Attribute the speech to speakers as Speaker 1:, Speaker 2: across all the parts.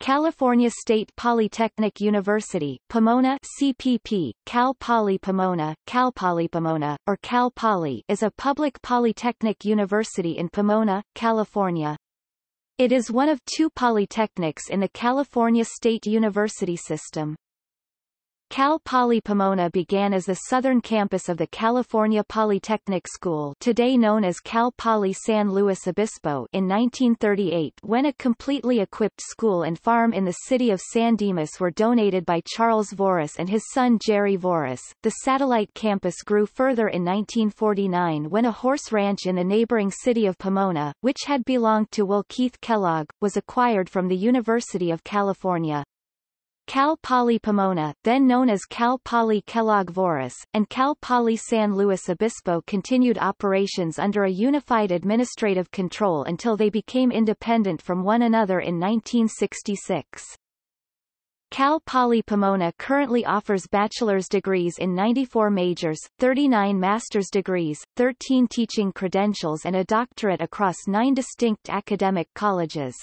Speaker 1: California State Polytechnic University, Pomona CPP, Cal Poly Pomona, Cal Poly Pomona, or Cal Poly is a public polytechnic university in Pomona, California. It is one of two polytechnics in the California State University system. Cal Poly Pomona began as the southern campus of the California Polytechnic School today known as Cal Poly San Luis Obispo in 1938 when a completely equipped school and farm in the city of San Dimas were donated by Charles Voris and his son Jerry Voris. The satellite campus grew further in 1949 when a horse ranch in the neighboring city of Pomona, which had belonged to Will Keith Kellogg, was acquired from the University of California. Cal Poly Pomona, then known as Cal Poly Kellogg Voris, and Cal Poly San Luis Obispo continued operations under a unified administrative control until they became independent from one another in 1966. Cal Poly Pomona currently offers bachelor's degrees in 94 majors, 39 master's degrees, 13 teaching credentials and a doctorate across nine distinct academic colleges.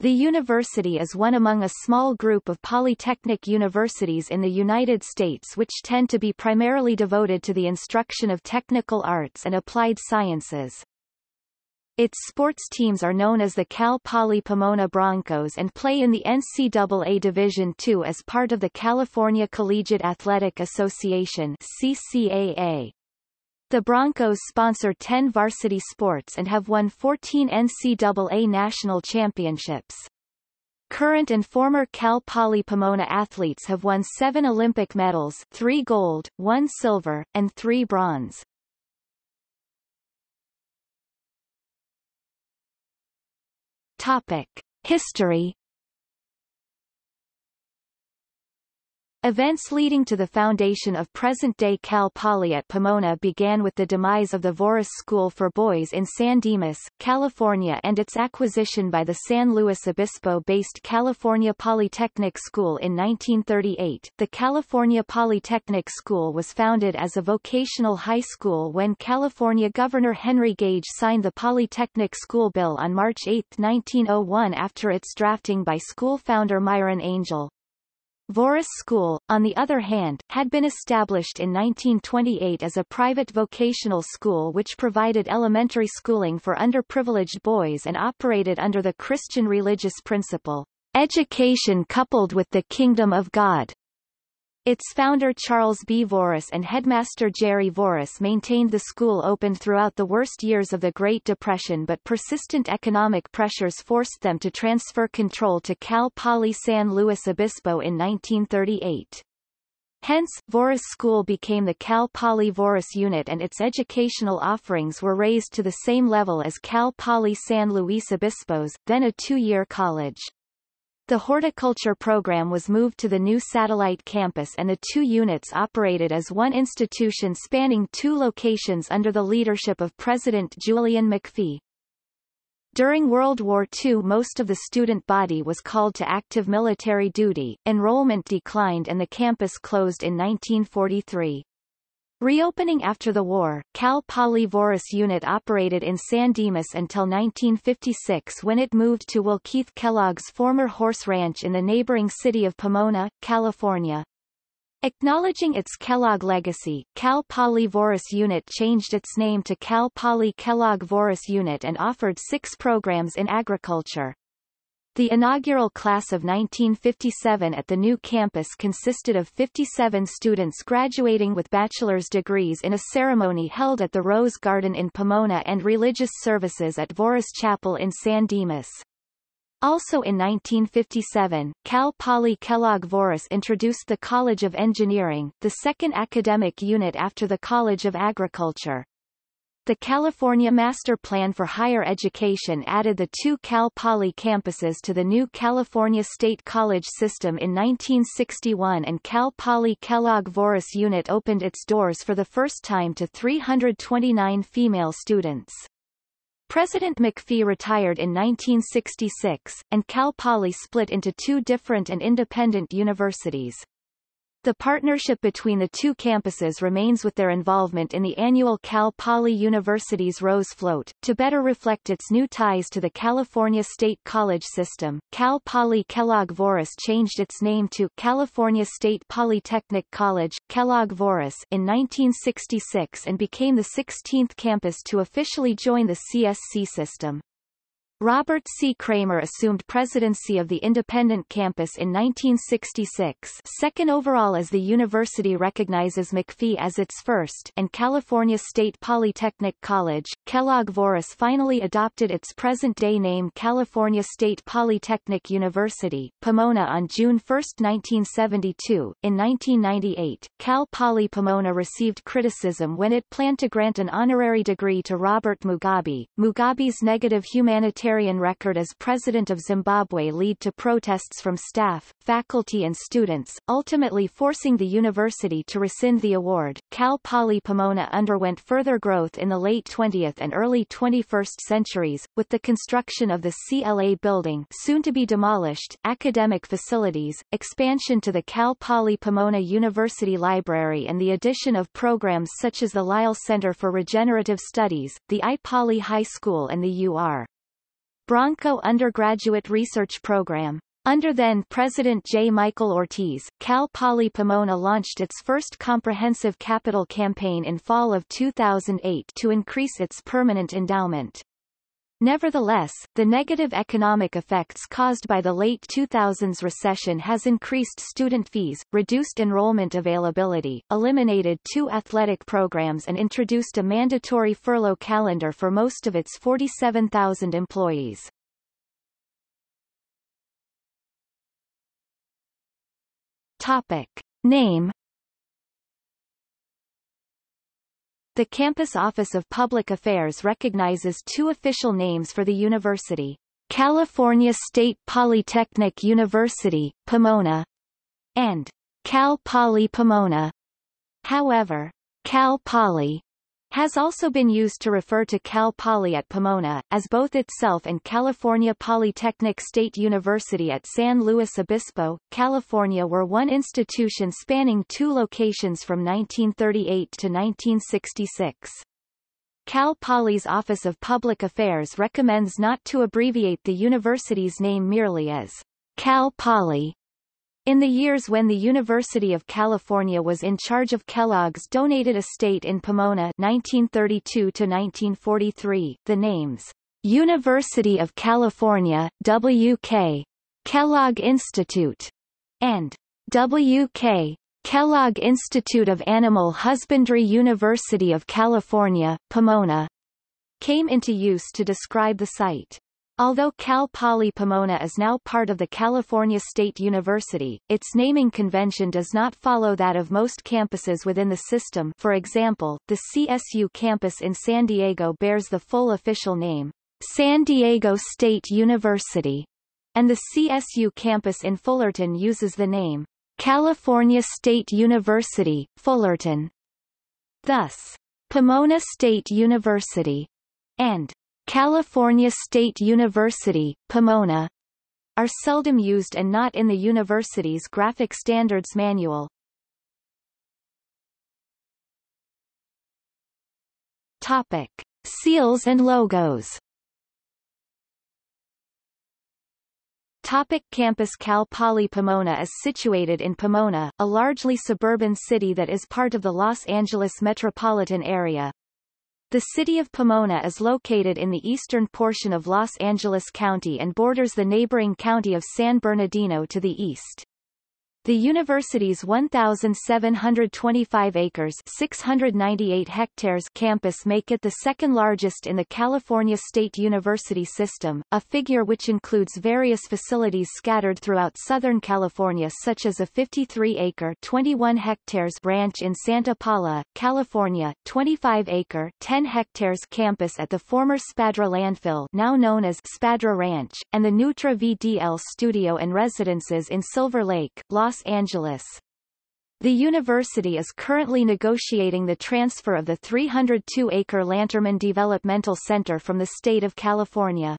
Speaker 1: The university is one among a small group of polytechnic universities in the United States which tend to be primarily devoted to the instruction of technical arts and applied sciences. Its sports teams are known as the Cal Poly Pomona Broncos and play in the NCAA Division II as part of the California Collegiate Athletic Association CCAA. The Broncos sponsor 10 varsity sports and have won 14 NCAA national championships. Current and former Cal Poly Pomona athletes have won seven Olympic medals three gold, one silver, and three bronze. Topic. History Events leading to the foundation of present-day Cal Poly at Pomona began with the demise of the Voris School for Boys in San Dimas, California and its acquisition by the San Luis Obispo-based California Polytechnic School in 1938. The California Polytechnic School was founded as a vocational high school when California Governor Henry Gage signed the Polytechnic School Bill on March 8, 1901 after its drafting by school founder Myron Angel. Voris School, on the other hand, had been established in 1928 as a private vocational school which provided elementary schooling for underprivileged boys and operated under the Christian religious principle, education coupled with the kingdom of God. Its founder Charles B. Voris and headmaster Jerry Voris maintained the school open throughout the worst years of the Great Depression but persistent economic pressures forced them to transfer control to Cal Poly San Luis Obispo in 1938. Hence, Voris School became the Cal Poly Voris unit and its educational offerings were raised to the same level as Cal Poly San Luis Obispo's, then a two-year college. The horticulture program was moved to the new satellite campus and the two units operated as one institution spanning two locations under the leadership of President Julian McPhee. During World War II most of the student body was called to active military duty, enrollment declined and the campus closed in 1943. Reopening after the war, Cal Poly Voris unit operated in San Dimas until 1956 when it moved to Will Keith Kellogg's former horse ranch in the neighboring city of Pomona, California. Acknowledging its Kellogg legacy, Cal Poly Voris Unit changed its name to Cal Poly Kellogg Voris Unit and offered six programs in agriculture. The inaugural class of 1957 at the new campus consisted of 57 students graduating with bachelor's degrees in a ceremony held at the Rose Garden in Pomona and religious services at Voris Chapel in San Dimas. Also in 1957, Cal Poly Kellogg Voris introduced the College of Engineering, the second academic unit after the College of Agriculture. The California Master Plan for Higher Education added the two Cal Poly campuses to the new California State College system in 1961 and Cal Poly Kellogg Voris Unit opened its doors for the first time to 329 female students. President McPhee retired in 1966, and Cal Poly split into two different and independent universities. The partnership between the two campuses remains with their involvement in the annual Cal Poly University's Rose Float. To better reflect its new ties to the California State College system, Cal Poly Kellogg-Voris changed its name to California State Polytechnic College, Kellogg-Voris in 1966 and became the 16th campus to officially join the CSC system. Robert C. Kramer assumed presidency of the independent campus in 1966 second overall as the university recognizes McPhee as its first and California State Polytechnic College, Kellogg-Voris finally adopted its present-day name California State Polytechnic University, Pomona on June 1, 1972. In 1998, Cal Poly Pomona received criticism when it planned to grant an honorary degree to Robert Mugabe. Mugabe's negative humanitarian humanitarian record as President of Zimbabwe lead to protests from staff, faculty and students, ultimately forcing the university to rescind the award. Cal Poly Pomona underwent further growth in the late 20th and early 21st centuries, with the construction of the CLA building soon to be demolished, academic facilities, expansion to the Cal Poly Pomona University Library and the addition of programs such as the Lyle Center for Regenerative Studies, the iPoly High School and the UR. Bronco undergraduate research program. Under then-President J. Michael Ortiz, Cal Poly Pomona launched its first comprehensive capital campaign in fall of 2008 to increase its permanent endowment. Nevertheless, the negative economic effects caused by the late 2000s recession has increased student fees, reduced enrollment availability, eliminated two athletic programs and introduced a mandatory furlough calendar for most of its 47,000 employees. Topic. Name The Campus Office of Public Affairs recognizes two official names for the university. California State Polytechnic University, Pomona, and Cal Poly Pomona. However, Cal Poly has also been used to refer to Cal Poly at Pomona, as both itself and California Polytechnic State University at San Luis Obispo, California were one institution spanning two locations from 1938 to 1966. Cal Poly's Office of Public Affairs recommends not to abbreviate the university's name merely as Cal Poly, in the years when the University of California was in charge of Kellogg's donated estate in Pomona 1932 to 1943, the names University of California, WK, Kellogg Institute, and WK, Kellogg Institute of Animal Husbandry University of California, Pomona, came into use to describe the site. Although Cal Poly Pomona is now part of the California State University, its naming convention does not follow that of most campuses within the system for example, the CSU campus in San Diego bears the full official name, San Diego State University, and the CSU campus in Fullerton uses the name, California State University, Fullerton. Thus, Pomona State University and California State University, Pomona, are seldom used and not in the university's graphic standards manual. Topic. Seals and logos Topic campus Cal Poly Pomona is situated in Pomona, a largely suburban city that is part of the Los Angeles metropolitan area, the city of Pomona is located in the eastern portion of Los Angeles County and borders the neighboring county of San Bernardino to the east. The university's 1,725 acres 698 hectares campus make it the second largest in the California State University system, a figure which includes various facilities scattered throughout Southern California such as a 53-acre 21 hectares ranch in Santa Paula, California, 25-acre 10 hectares campus at the former Spadra landfill now known as Spadra Ranch, and the Neutra VDL studio and residences in Silver Lake, Los Los Angeles. The university is currently negotiating the transfer of the 302-acre Lanterman Developmental Center from the state of California.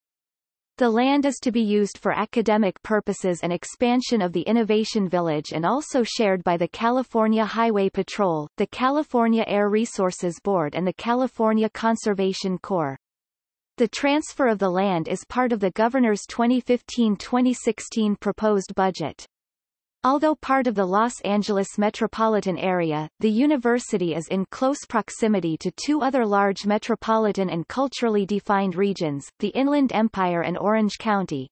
Speaker 1: The land is to be used for academic purposes and expansion of the Innovation Village and also shared by the California Highway Patrol, the California Air Resources Board and the California Conservation Corps. The transfer of the land is part of the governor's 2015-2016 proposed budget. Although part of the Los Angeles metropolitan area, the university is in close proximity to two other large metropolitan and culturally defined regions, the Inland Empire and Orange County.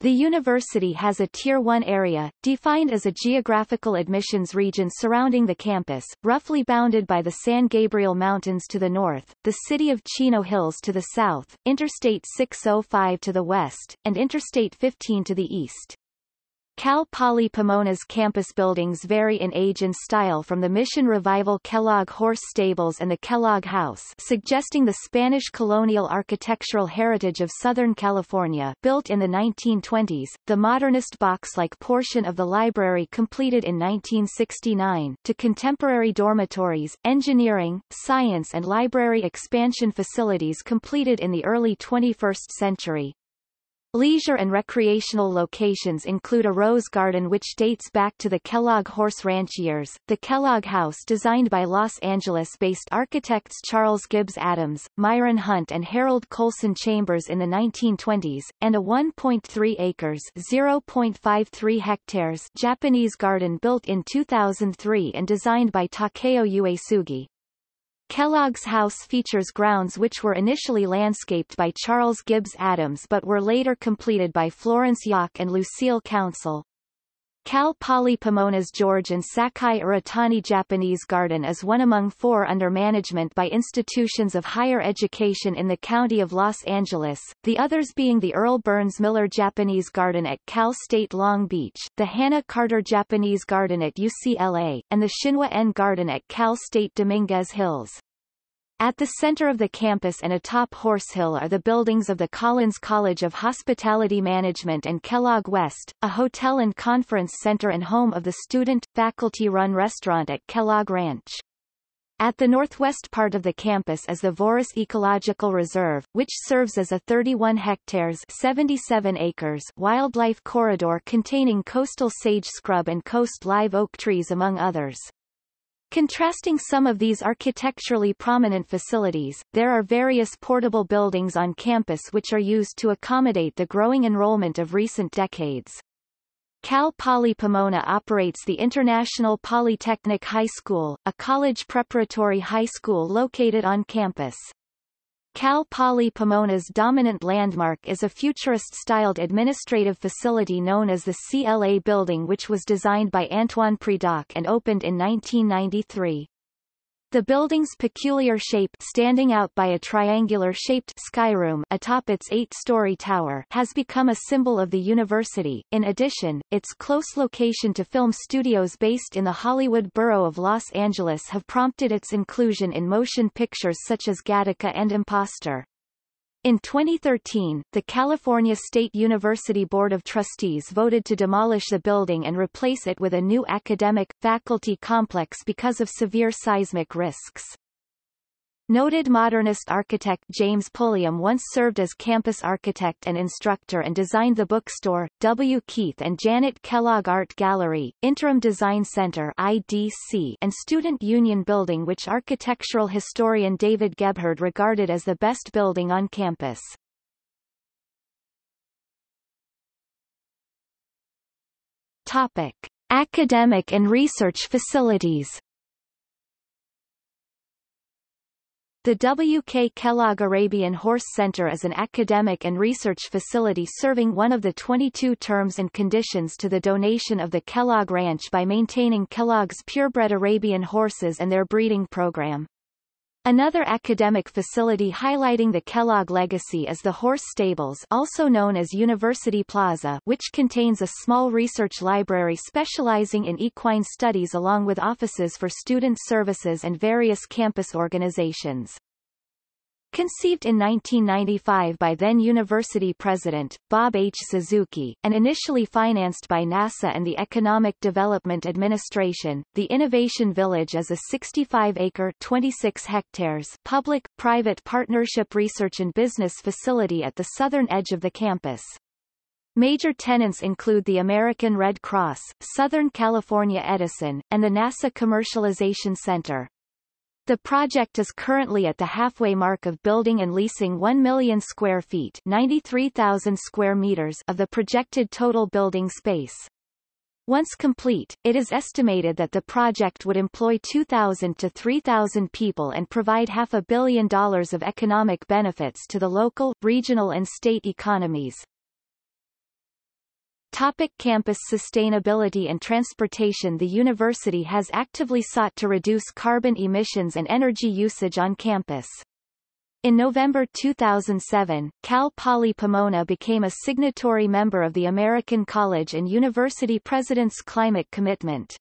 Speaker 1: The university has a Tier 1 area, defined as a geographical admissions region surrounding the campus, roughly bounded by the San Gabriel Mountains to the north, the city of Chino Hills to the south, Interstate 605 to the west, and Interstate 15 to the east. Cal Poly Pomona's campus buildings vary in age and style from the Mission Revival Kellogg Horse Stables and the Kellogg House suggesting the Spanish colonial architectural heritage of Southern California built in the 1920s, the modernist box-like portion of the library completed in 1969, to contemporary dormitories, engineering, science and library expansion facilities completed in the early 21st century. Leisure and recreational locations include a rose garden which dates back to the Kellogg Horse Ranch years, the Kellogg House designed by Los Angeles-based architects Charles Gibbs Adams, Myron Hunt and Harold Colson Chambers in the 1920s, and a 1.3 acres 0.53 hectares Japanese garden built in 2003 and designed by Takeo Uesugi. Kellogg's house features grounds which were initially landscaped by Charles Gibbs Adams but were later completed by Florence Yoch and Lucille Council. Cal Poly Pomona's George and Sakaye Aratani Japanese Garden is one among four under management by institutions of higher education in the county of Los Angeles, the others being the Earl Burns Miller Japanese Garden at Cal State Long Beach, the Hannah Carter Japanese Garden at UCLA, and the Shinwa N Garden at Cal State Dominguez Hills. At the center of the campus and atop Horse Hill are the buildings of the Collins College of Hospitality Management and Kellogg West, a hotel and conference center and home of the student, faculty-run restaurant at Kellogg Ranch. At the northwest part of the campus is the Voris Ecological Reserve, which serves as a 31 hectares 77 acres wildlife corridor containing coastal sage scrub and coast live oak trees among others. Contrasting some of these architecturally prominent facilities, there are various portable buildings on campus which are used to accommodate the growing enrollment of recent decades. Cal Poly Pomona operates the International Polytechnic High School, a college preparatory high school located on campus. Cal Poly Pomona's dominant landmark is a futurist-styled administrative facility known as the CLA Building which was designed by Antoine Predock and opened in 1993. The building's peculiar shape standing out by a triangular-shaped skyroom atop its eight-story tower has become a symbol of the university. In addition, its close location to film studios based in the Hollywood borough of Los Angeles have prompted its inclusion in motion pictures such as Gattaca and Imposter. In 2013, the California State University Board of Trustees voted to demolish the building and replace it with a new academic, faculty complex because of severe seismic risks. Noted modernist architect James Pulliam once served as campus architect and instructor and designed the bookstore, W. Keith and Janet Kellogg Art Gallery, Interim Design Center IDC, and Student Union Building which architectural historian David Gebhard regarded as the best building on campus. Topic. Academic and research facilities The W.K. Kellogg Arabian Horse Center is an academic and research facility serving one of the 22 terms and conditions to the donation of the Kellogg Ranch by maintaining Kellogg's purebred Arabian horses and their breeding program. Another academic facility highlighting the Kellogg legacy is the Horse Stables also known as University Plaza which contains a small research library specializing in equine studies along with offices for student services and various campus organizations. Conceived in 1995 by then-university president, Bob H. Suzuki, and initially financed by NASA and the Economic Development Administration, the Innovation Village is a 65-acre 26 hectares public-private partnership research and business facility at the southern edge of the campus. Major tenants include the American Red Cross, Southern California Edison, and the NASA Commercialization Center. The project is currently at the halfway mark of building and leasing 1 million square feet 93,000 square meters of the projected total building space. Once complete, it is estimated that the project would employ 2,000 to 3,000 people and provide half a billion dollars of economic benefits to the local, regional and state economies. Topic campus sustainability and transportation The university has actively sought to reduce carbon emissions and energy usage on campus. In November 2007, Cal Poly Pomona became a signatory member of the American College and University President's Climate Commitment.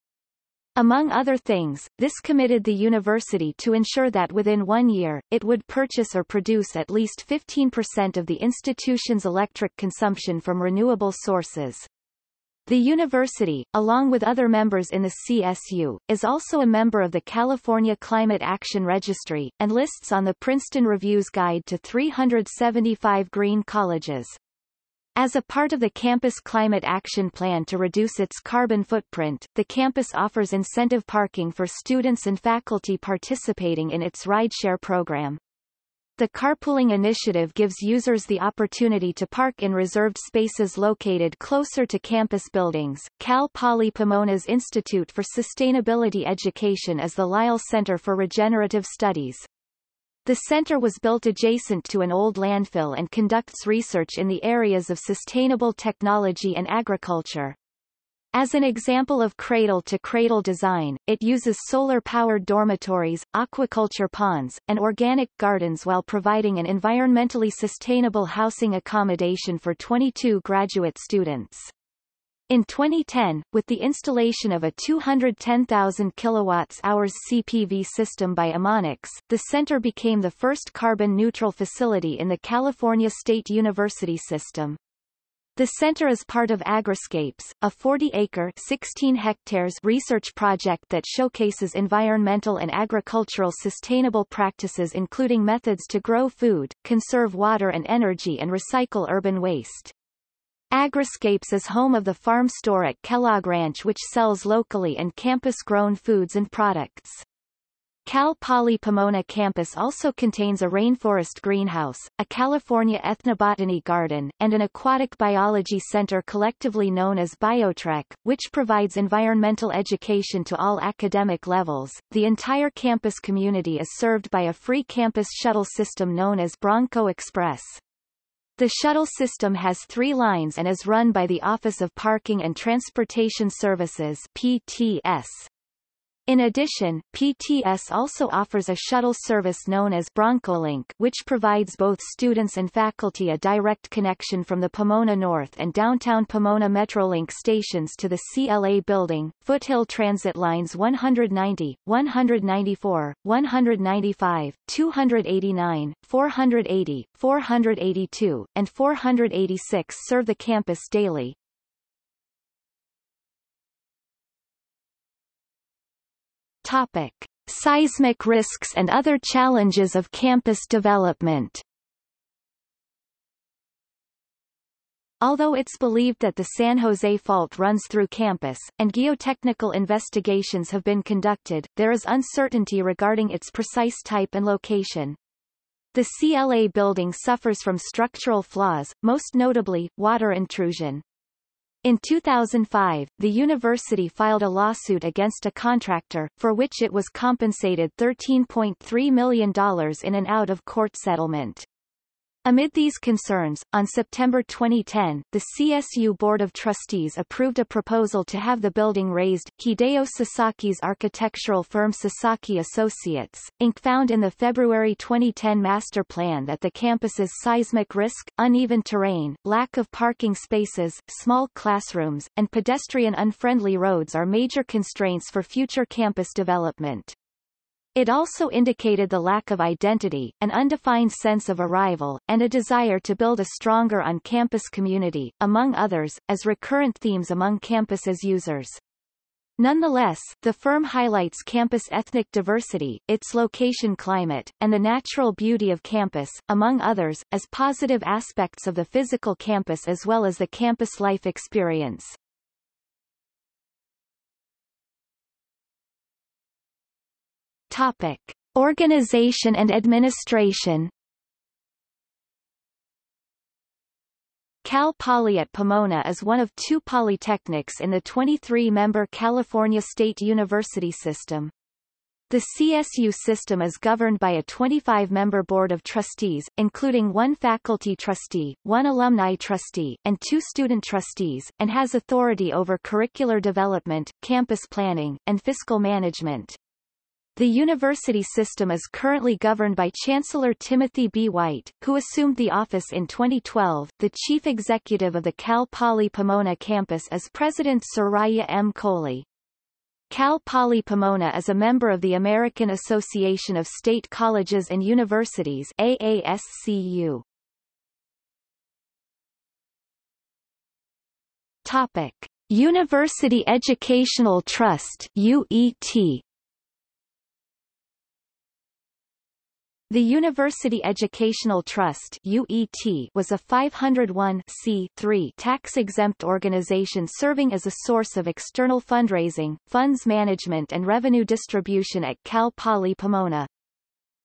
Speaker 1: Among other things, this committed the university to ensure that within one year, it would purchase or produce at least 15% of the institution's electric consumption from renewable sources. The university, along with other members in the CSU, is also a member of the California Climate Action Registry, and lists on the Princeton Review's Guide to 375 Green Colleges. As a part of the campus climate action plan to reduce its carbon footprint, the campus offers incentive parking for students and faculty participating in its rideshare program. The carpooling initiative gives users the opportunity to park in reserved spaces located closer to campus buildings. Cal Poly Pomona's Institute for Sustainability Education is the Lyle Center for Regenerative Studies. The center was built adjacent to an old landfill and conducts research in the areas of sustainable technology and agriculture. As an example of cradle-to-cradle design, it uses solar-powered dormitories, aquaculture ponds, and organic gardens while providing an environmentally sustainable housing accommodation for 22 graduate students. In 2010, with the installation of a 210,000 kWh CPV system by Amonix, the center became the first carbon-neutral facility in the California State University system. The center is part of Agriscapes, a 40-acre 16 hectares research project that showcases environmental and agricultural sustainable practices including methods to grow food, conserve water and energy and recycle urban waste. Agriscapes is home of the farm store at Kellogg Ranch which sells locally and campus-grown foods and products. Cal Poly Pomona campus also contains a rainforest greenhouse, a California ethnobotany garden, and an aquatic biology center collectively known as BioTrek, which provides environmental education to all academic levels. The entire campus community is served by a free campus shuttle system known as Bronco Express. The shuttle system has three lines and is run by the Office of Parking and Transportation Services PTS. In addition, PTS also offers a shuttle service known as BroncoLink which provides both students and faculty a direct connection from the Pomona North and downtown Pomona Metrolink stations to the CLA building, Foothill Transit Lines 190, 194, 195, 289, 480, 482, and 486 serve the campus daily, Topic. Seismic risks and other challenges of campus development Although it's believed that the San Jose Fault runs through campus, and geotechnical investigations have been conducted, there is uncertainty regarding its precise type and location. The CLA building suffers from structural flaws, most notably, water intrusion. In 2005, the university filed a lawsuit against a contractor, for which it was compensated $13.3 million in an out-of-court settlement. Amid these concerns, on September 2010, the CSU Board of Trustees approved a proposal to have the building razed. Hideo Sasaki's architectural firm Sasaki Associates, Inc. found in the February 2010 master plan that the campus's seismic risk, uneven terrain, lack of parking spaces, small classrooms, and pedestrian-unfriendly roads are major constraints for future campus development. It also indicated the lack of identity, an undefined sense of arrival, and a desire to build a stronger on-campus community, among others, as recurrent themes among campus's users. Nonetheless, the firm highlights campus ethnic diversity, its location climate, and the natural beauty of campus, among others, as positive aspects of the physical campus as well as the campus life experience. Topic. Organization and administration Cal Poly at Pomona is one of two polytechnics in the 23-member California State University system. The CSU system is governed by a 25-member board of trustees, including one faculty trustee, one alumni trustee, and two student trustees, and has authority over curricular development, campus planning, and fiscal management. The university system is currently governed by Chancellor Timothy B. White, who assumed the office in 2012. The chief executive of the Cal Poly Pomona campus is President Soraya M. Coley. Cal Poly Pomona is a member of the American Association of State Colleges and Universities AASCU. Topic. University Educational Trust UET The University Educational Trust UET was a 501 tax-exempt organization serving as a source of external fundraising, funds management and revenue distribution at Cal Poly Pomona.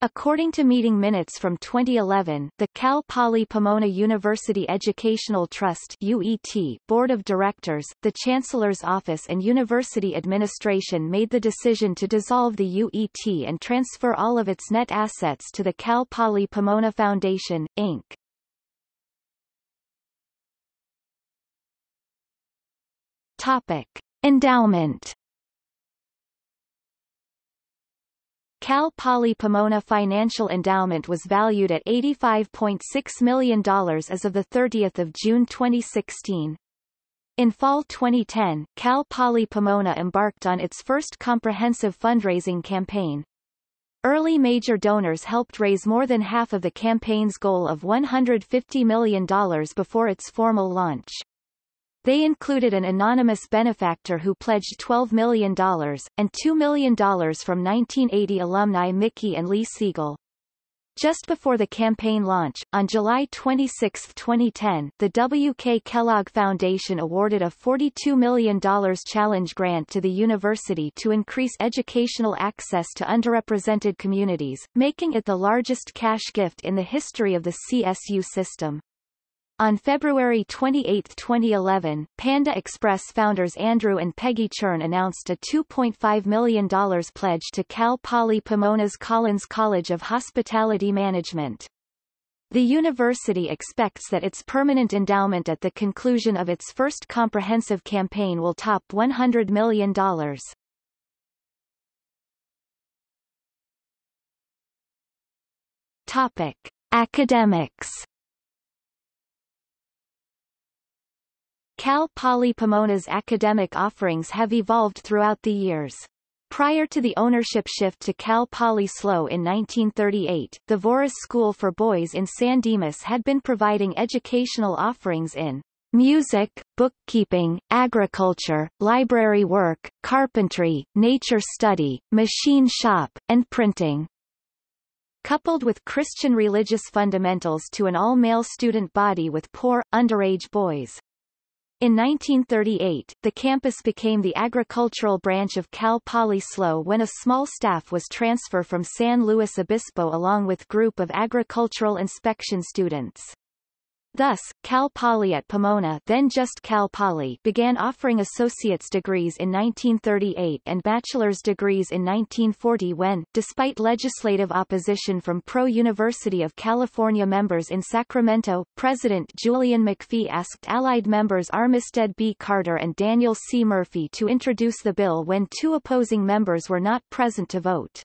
Speaker 1: According to meeting minutes from 2011, the Cal Poly Pomona University Educational Trust UET Board of Directors, the Chancellor's Office and University Administration made the decision to dissolve the UET and transfer all of its net assets to the Cal Poly Pomona Foundation, Inc. Topic. Endowment Cal Poly Pomona Financial Endowment was valued at $85.6 million as of 30 June 2016. In fall 2010, Cal Poly Pomona embarked on its first comprehensive fundraising campaign. Early major donors helped raise more than half of the campaign's goal of $150 million before its formal launch. They included an anonymous benefactor who pledged $12 million, and $2 million from 1980 alumni Mickey and Lee Siegel. Just before the campaign launch, on July 26, 2010, the W.K. Kellogg Foundation awarded a $42 million challenge grant to the university to increase educational access to underrepresented communities, making it the largest cash gift in the history of the CSU system. On February 28, 2011, Panda Express founders Andrew and Peggy Cherng announced a $2.5 million pledge to Cal Poly Pomona's Collins College of Hospitality Management. The university expects that its permanent endowment at the conclusion of its first comprehensive campaign will top $100 million. Topic. Academics Cal Poly Pomona's academic offerings have evolved throughout the years. Prior to the ownership shift to Cal Poly SLO in 1938, the Voris School for Boys in San Dimas had been providing educational offerings in music, bookkeeping, agriculture, library work, carpentry, nature study, machine shop, and printing. Coupled with Christian religious fundamentals to an all-male student body with poor, underage boys. In 1938, the campus became the agricultural branch of Cal Poly SLO when a small staff was transferred from San Luis Obispo along with group of agricultural inspection students. Thus, Cal Poly at Pomona then just Cal Poly began offering associate's degrees in 1938 and bachelor's degrees in 1940 when, despite legislative opposition from pro-University of California members in Sacramento, President Julian McPhee asked Allied members Armistead B. Carter and Daniel C. Murphy to introduce the bill when two opposing members were not present to vote.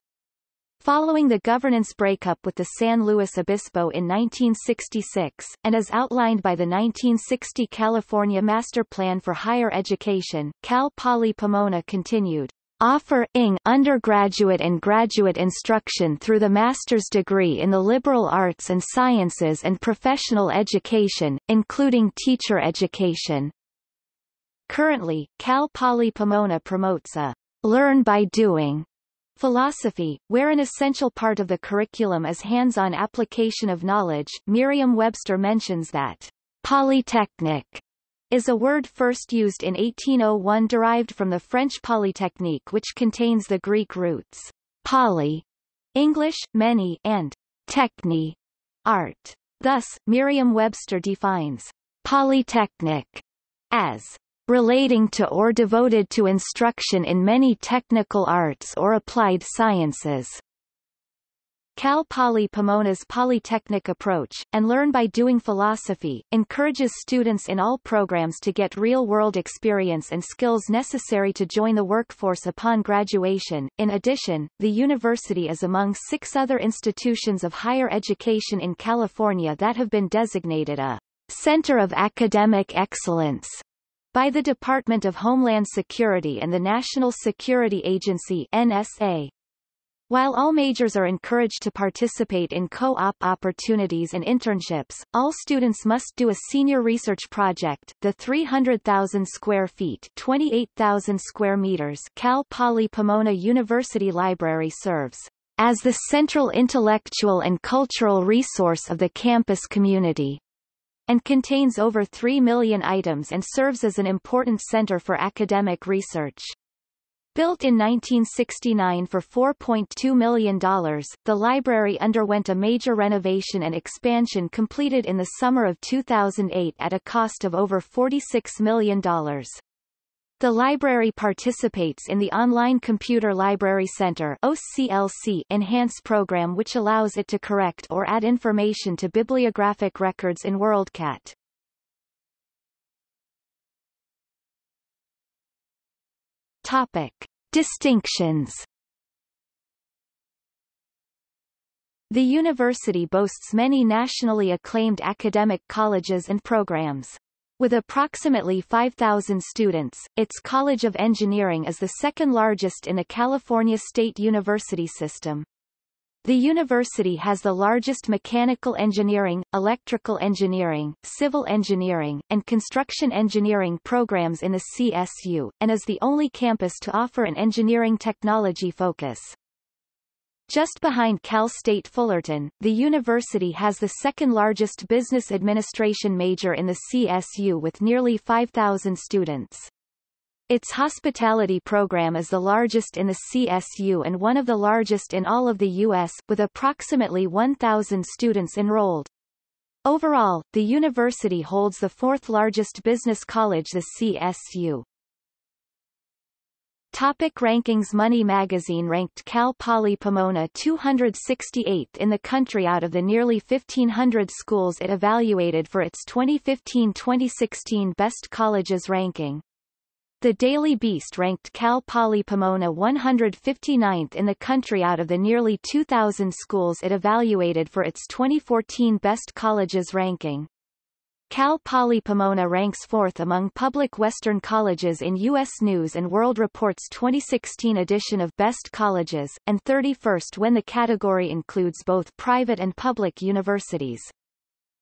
Speaker 1: Following the governance breakup with the San Luis Obispo in 1966, and as outlined by the 1960 California Master Plan for Higher Education, Cal Poly Pomona continued, offer ing undergraduate and graduate instruction through the master's degree in the liberal arts and sciences and professional education, including teacher education. Currently, Cal Poly Pomona promotes a learn by doing philosophy, where an essential part of the curriculum is hands-on application of knowledge. Merriam-Webster mentions that polytechnic is a word first used in 1801 derived from the French polytechnique which contains the Greek roots poly, English, many, and techni, art. Thus, Merriam-Webster defines polytechnic as relating to or devoted to instruction in many technical arts or applied sciences. Cal Poly Pomona's polytechnic approach, and learn by doing philosophy, encourages students in all programs to get real-world experience and skills necessary to join the workforce upon graduation. In addition, the university is among six other institutions of higher education in California that have been designated a Center of Academic Excellence by the Department of Homeland Security and the National Security Agency NSA. While all majors are encouraged to participate in co-op opportunities and internships, all students must do a senior research project. The 300,000 square feet, 28,000 square meters Cal Poly Pomona University Library serves as the central intellectual and cultural resource of the campus community and contains over 3 million items and serves as an important center for academic research. Built in 1969 for $4.2 million, the library underwent a major renovation and expansion completed in the summer of 2008 at a cost of over $46 million. The library participates in the Online Computer Library Center OCLC Enhance program which allows it to correct or add information to bibliographic records in WorldCat. Topic. Distinctions The university boasts many nationally acclaimed academic colleges and programs. With approximately 5,000 students, its College of Engineering is the second largest in the California State University system. The university has the largest mechanical engineering, electrical engineering, civil engineering, and construction engineering programs in the CSU, and is the only campus to offer an engineering technology focus. Just behind Cal State Fullerton, the university has the second largest business administration major in the CSU with nearly 5,000 students. Its hospitality program is the largest in the CSU and one of the largest in all of the U.S., with approximately 1,000 students enrolled. Overall, the university holds the fourth largest business college the CSU. Topic rankings Money magazine ranked Cal Poly Pomona 268th in the country out of the nearly 1,500 schools it evaluated for its 2015-2016 Best Colleges ranking. The Daily Beast ranked Cal Poly Pomona 159th in the country out of the nearly 2,000 schools it evaluated for its 2014 Best Colleges ranking. Cal Poly Pomona ranks fourth among public Western colleges in U.S. News & World Report's 2016 edition of Best Colleges, and 31st when the category includes both private and public universities.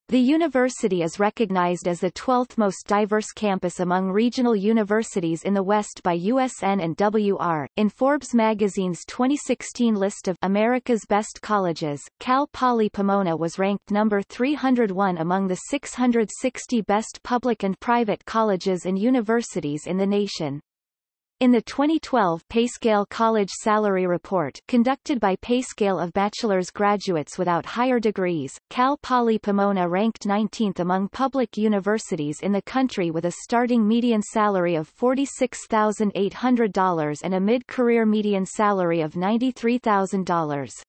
Speaker 1: The university is recognized as the 12th most diverse campus among regional universities in the West by USN and WR. In Forbes magazine's 2016 list of America's Best Colleges, Cal Poly Pomona was ranked number 301 among the 660 best public and private colleges and universities in the nation. In the 2012 PayScale College Salary Report conducted by PayScale of bachelor's graduates without higher degrees, Cal Poly Pomona ranked 19th among public universities in the country with a starting median salary of $46,800 and a mid-career median salary of $93,000.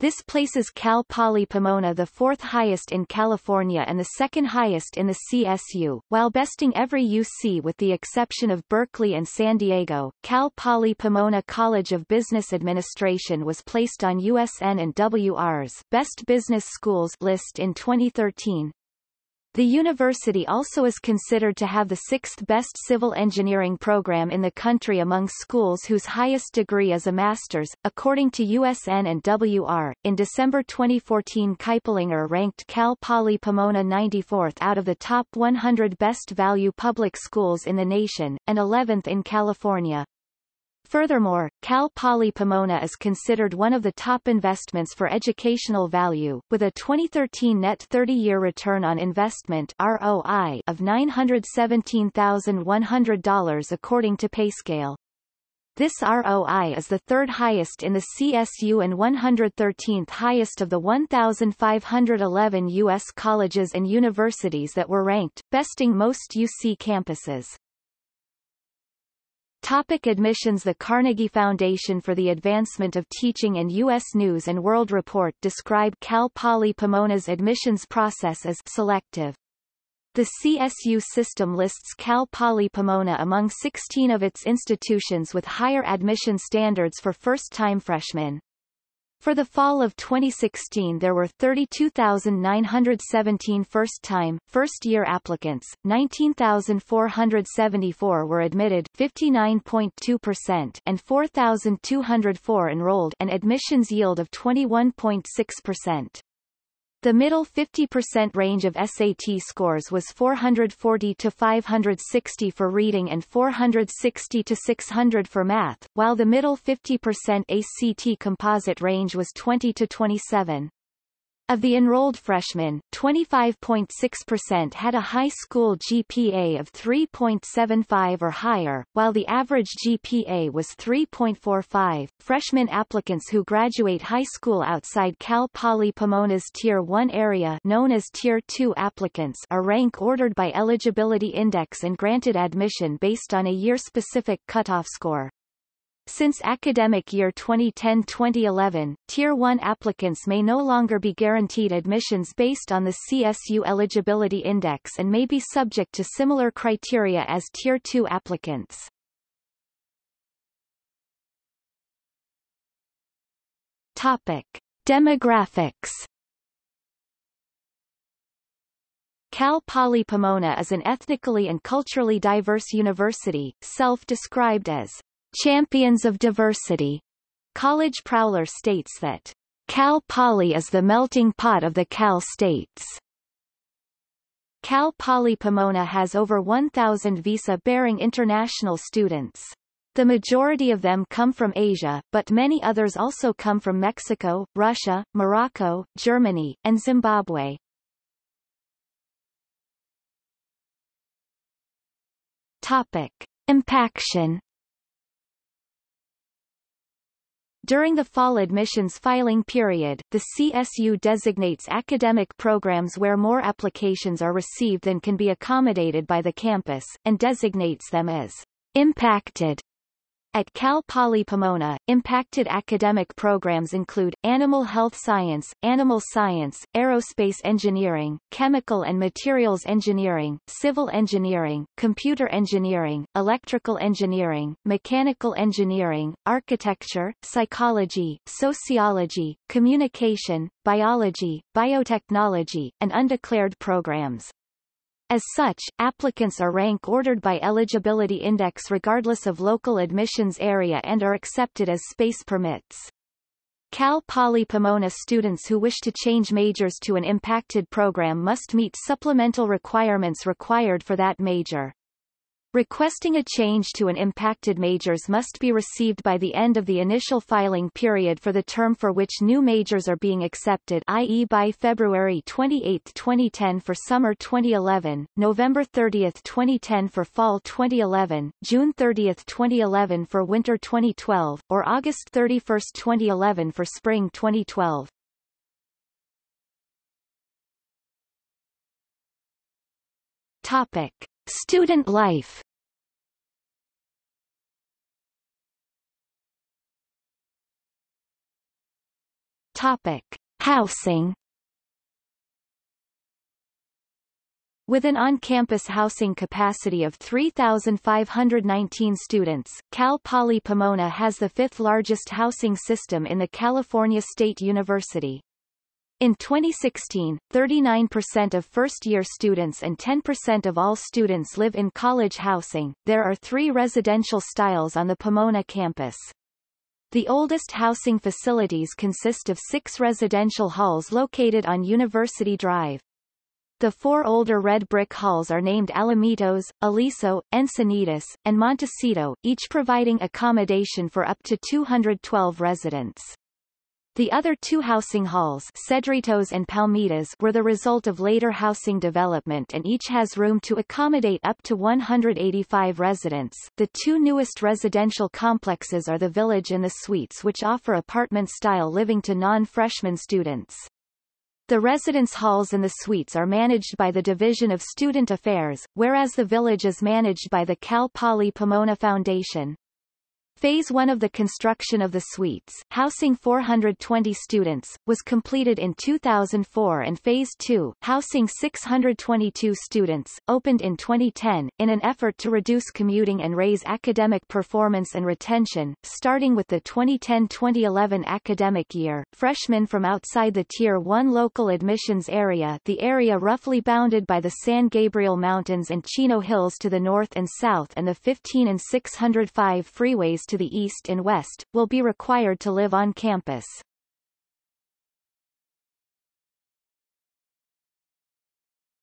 Speaker 1: This places Cal Poly Pomona the fourth highest in California and the second highest in the CSU, while besting every UC with the exception of Berkeley and San Diego. Cal Poly Pomona College of Business Administration was placed on USN and WR's Best Business Schools list in 2013. The university also is considered to have the sixth best civil engineering program in the country among schools whose highest degree is a master's, according to USN and WR. In December 2014 Kiplinger ranked Cal Poly Pomona 94th out of the top 100 best value public schools in the nation, and 11th in California. Furthermore, Cal Poly Pomona is considered one of the top investments for educational value, with a 2013 net 30-year return on investment ROI of $917,100 according to PayScale. This ROI is the third highest in the CSU and 113th highest of the 1,511 U.S. colleges and universities that were ranked, besting most UC campuses. Topic admissions The Carnegie Foundation for the Advancement of Teaching and U.S. News & World Report describe Cal Poly Pomona's admissions process as selective. The CSU system lists Cal Poly Pomona among 16 of its institutions with higher admission standards for first-time freshmen. For the fall of 2016 there were 32,917 first-time, first-year applicants, 19,474 were admitted 59.2% and 4,204 enrolled an admissions yield of 21.6%. The middle 50% range of SAT scores was 440 to 560 for reading and 460 to 600 for math, while the middle 50% ACT composite range was 20 to 27. Of the enrolled freshmen, 25.6% had a high school GPA of 3.75 or higher, while the average GPA was 3.45. Freshman applicants who graduate high school outside Cal Poly Pomona's Tier 1 area known as Tier 2 applicants are rank ordered by eligibility index and granted admission based on a year-specific cutoff score. Since academic year 2010-2011, Tier 1 applicants may no longer be guaranteed admissions based on the CSU Eligibility Index and may be subject to similar criteria as Tier 2 applicants. Topic. Demographics Cal Poly Pomona is an ethnically and culturally diverse university, self-described as Champions of Diversity. College Prowler states that Cal Poly is the melting pot of the Cal States. Cal Poly Pomona has over 1,000 visa-bearing international students. The majority of them come from Asia, but many others also come from Mexico, Russia, Morocco, Germany, and Zimbabwe. Topic. Impaction During the fall admissions filing period, the CSU designates academic programs where more applications are received than can be accommodated by the campus, and designates them as impacted at Cal Poly Pomona, impacted academic programs include, animal health science, animal science, aerospace engineering, chemical and materials engineering, civil engineering, computer engineering, electrical engineering, mechanical engineering, architecture, psychology, sociology, communication, biology, biotechnology, and undeclared programs. As such, applicants are rank ordered by eligibility index regardless of local admissions area and are accepted as space permits. Cal Poly Pomona students who wish to change majors to an impacted program must meet supplemental requirements required for that major. Requesting a change to an impacted majors must be received by the end of the initial filing period for the term for which new majors are being accepted i.e. by February 28, 2010 for summer 2011, November 30, 2010 for fall 2011, June 30, 2011 for winter 2012, or August 31, 2011 for spring 2012. Topic. Student life Topic. Housing With an on-campus housing capacity of 3,519 students, Cal Poly Pomona has the fifth largest housing system in the California State University. In 2016, 39% of first-year students and 10% of all students live in college housing. There are three residential styles on the Pomona campus. The oldest housing facilities consist of six residential halls located on University Drive. The four older red brick halls are named Alamitos, Aliso, Encinitas, and Montecito, each providing accommodation for up to 212 residents. The other two housing halls Cedritos and Palmitas were the result of later housing development and each has room to accommodate up to 185 residents. The two newest residential complexes are the Village and the Suites which offer apartment-style living to non-freshman students. The residence halls and the suites are managed by the Division of Student Affairs, whereas the Village is managed by the Cal Poly Pomona Foundation. Phase 1 of the construction of the suites, housing 420 students, was completed in 2004 and Phase 2, housing 622 students, opened in 2010, in an effort to reduce commuting and raise academic performance and retention. Starting with the 2010-2011 academic year, freshmen from outside the Tier 1 local admissions area the area roughly bounded by the San Gabriel Mountains and Chino Hills to the north and south and the 15 and 605 freeways to the east and west, will be required to live on campus.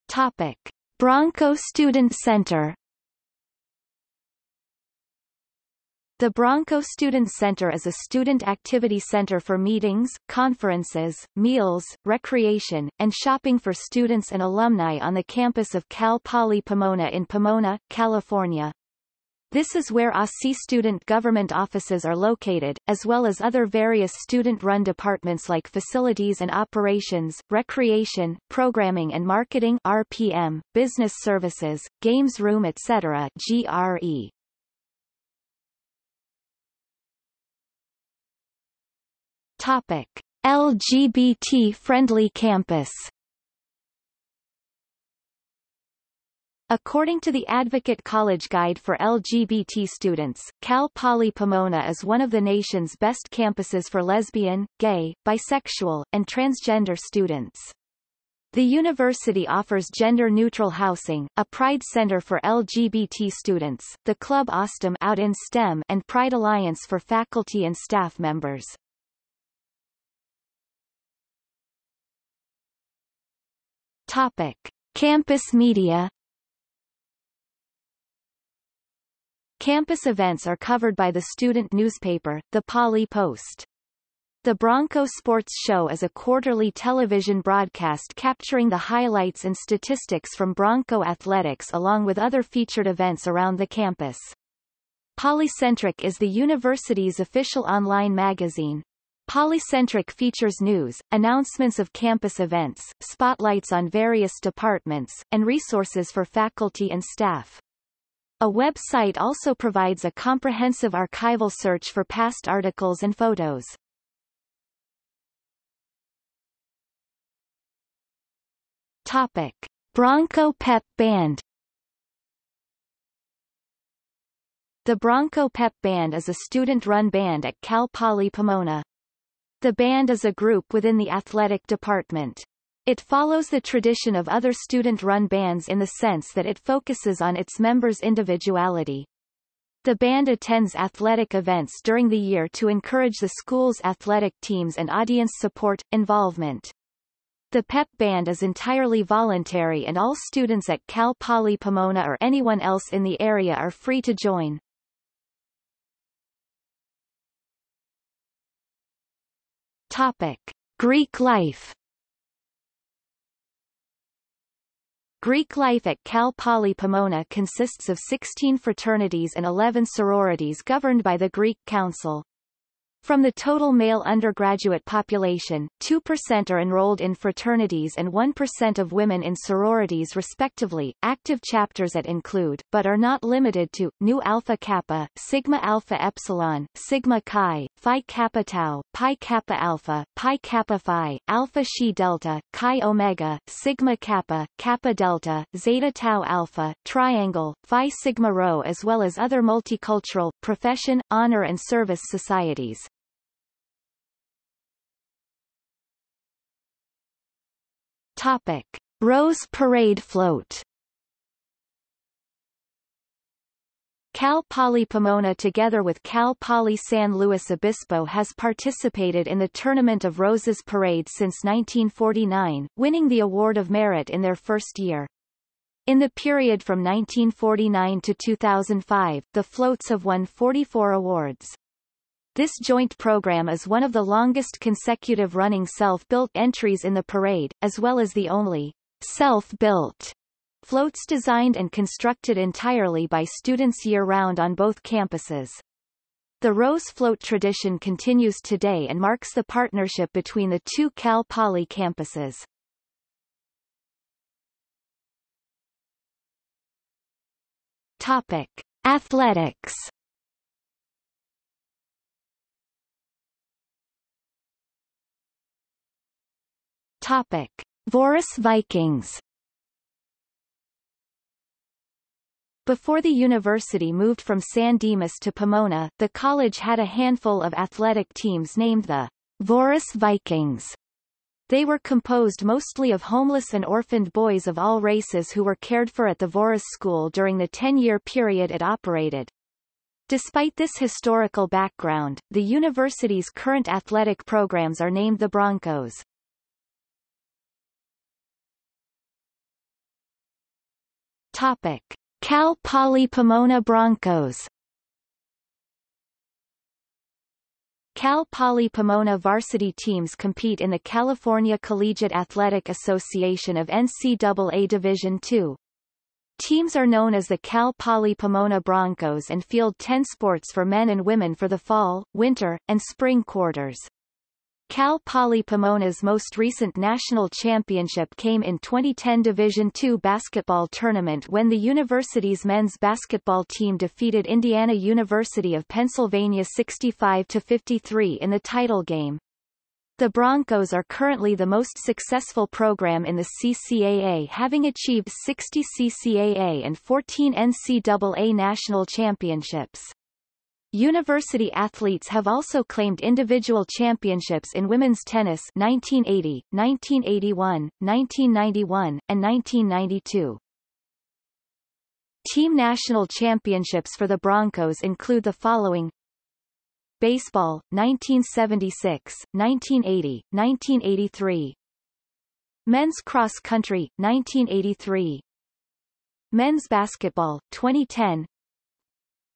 Speaker 1: Topic. Bronco Student Center The Bronco Student Center is a student activity center for meetings, conferences, meals, recreation, and shopping for students and alumni on the campus of Cal Poly Pomona in Pomona, California. This is where ASI student government offices are located, as well as other various student-run departments like Facilities and Operations, Recreation, Programming and Marketing RPM, Business Services, Games Room etc. GRE. Topic. LGBT-friendly campus According to the Advocate College Guide for LGBT students, Cal Poly Pomona is one of the nation's best campuses for lesbian, gay, bisexual, and transgender students. The university offers gender-neutral housing, a Pride Center for LGBT students, the Club oSTEM out in STEM and Pride Alliance for faculty and staff members. Topic. Campus media Campus events are covered by the student newspaper, the Poly Post. The Bronco Sports Show is a quarterly television broadcast capturing the highlights and statistics from Bronco athletics along with other featured events around the campus. Polycentric is the university's official online magazine. Polycentric features news, announcements of campus events, spotlights on various departments, and resources for faculty and staff. A website also provides a comprehensive archival search for past articles and photos. Topic. Bronco Pep Band The Bronco Pep Band is a student-run band at Cal Poly Pomona. The band is a group within the athletic department. It follows the tradition of other student-run bands in the sense that it focuses on its members' individuality. The band attends athletic events during the year to encourage the school's athletic teams and audience support, involvement. The PEP band is entirely voluntary and all students at Cal Poly Pomona or anyone else in the area are free to join. Topic. Greek life Greek life at Cal Poly Pomona consists of 16 fraternities and 11 sororities governed by the Greek Council. From the total male undergraduate population, 2% are enrolled in fraternities and 1% of women in sororities respectively. Active chapters at include, but are not limited to, Nu Alpha Kappa, Sigma Alpha Epsilon, Sigma Chi, Phi Kappa Tau, Pi Kappa Alpha, Pi Kappa Phi, Alpha Xi Delta, Chi Omega, Sigma Kappa, Kappa Delta, Zeta Tau Alpha, Triangle, Phi Sigma Rho as well as other multicultural, profession, honor and service societies. Topic. Rose Parade Float Cal Poly Pomona together with Cal Poly San Luis Obispo has participated in the Tournament of Roses Parade since 1949, winning the Award of Merit in their first year. In the period from 1949 to 2005, the floats have won 44 awards. This joint program is one of the longest consecutive running self-built entries in the parade, as well as the only self-built Floats designed and constructed entirely by students year-round on both campuses. The Rose Float tradition continues today and marks the partnership between the two Cal Poly campuses. Topic. Athletics Topic. Voorhis Vikings Before the university moved from San Dimas to Pomona, the college had a handful of athletic teams named the Voorhis Vikings. They were composed mostly of homeless and orphaned boys of all races who were cared for at the Voorhis School during the 10-year period it operated. Despite this historical background, the university's current athletic programs are named the Broncos. Topic. Cal Poly Pomona Broncos Cal Poly Pomona varsity teams compete in the California Collegiate Athletic Association of NCAA Division II. Teams are known as the Cal Poly Pomona Broncos and field 10 sports for men and women for the fall, winter, and spring quarters. Cal Poly Pomona's most recent national championship came in 2010 Division II basketball tournament when the university's men's basketball team defeated Indiana University of Pennsylvania 65-53 in the title game. The Broncos are currently the most successful program in the CCAA having achieved 60 CCAA and 14 NCAA national championships. University athletes have also claimed individual championships in women's tennis 1980, 1981, 1991, and 1992. Team national championships for the Broncos include the following. Baseball, 1976, 1980, 1983 Men's cross country, 1983 Men's basketball, 2010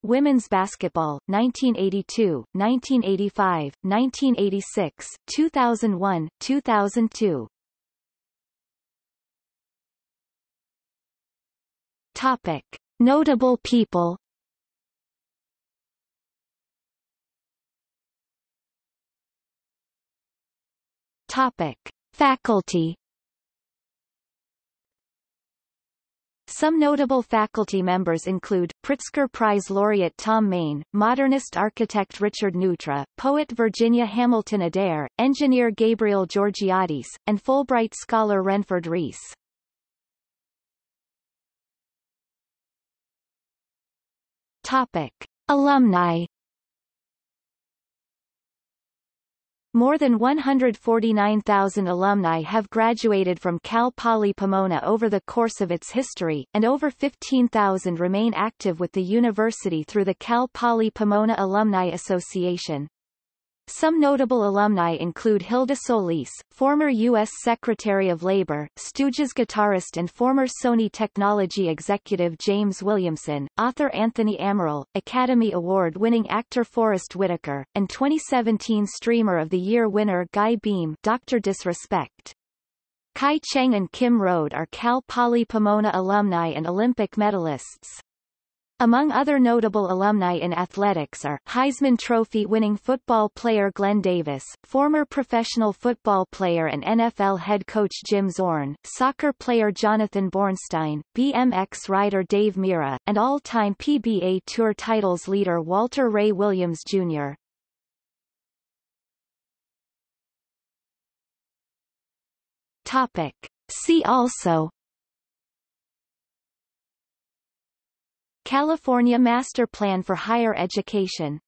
Speaker 1: Women's basketball, 1982, 1985, 1986, 2001, 2002. Topic. Notable people Topic. Faculty Some notable faculty members include, Pritzker Prize laureate Thom Mayne, modernist architect Richard Neutra, poet Virginia Hamilton Adair, engineer Gabriel Georgiadis, and Fulbright scholar Renford Reese. Topic. Alumni More than 149,000 alumni have graduated from Cal Poly Pomona over the course of its history, and over 15,000 remain active with the university through the Cal Poly Pomona Alumni Association. Some notable alumni include Hilda Solis, former U.S. Secretary of Labor, Stooges guitarist and former Sony technology executive James Williamson, author Anthony Amaral, Academy Award-winning actor Forest Whitaker, and 2017 Streamer of the Year winner Guy Beahm Dr. Disrespect. Kai Cheng and Kim Rhode are Cal Poly Pomona alumni and Olympic medalists. Among other notable alumni in athletics are, Heisman Trophy-winning football player Glenn Davis, former professional football player and NFL head coach Jim Zorn, soccer player Jonathan Bornstein, BMX rider Dave Mirra, and all-time PBA Tour titles leader Walter Ray Williams Jr. Topic. See also California Master Plan for Higher Education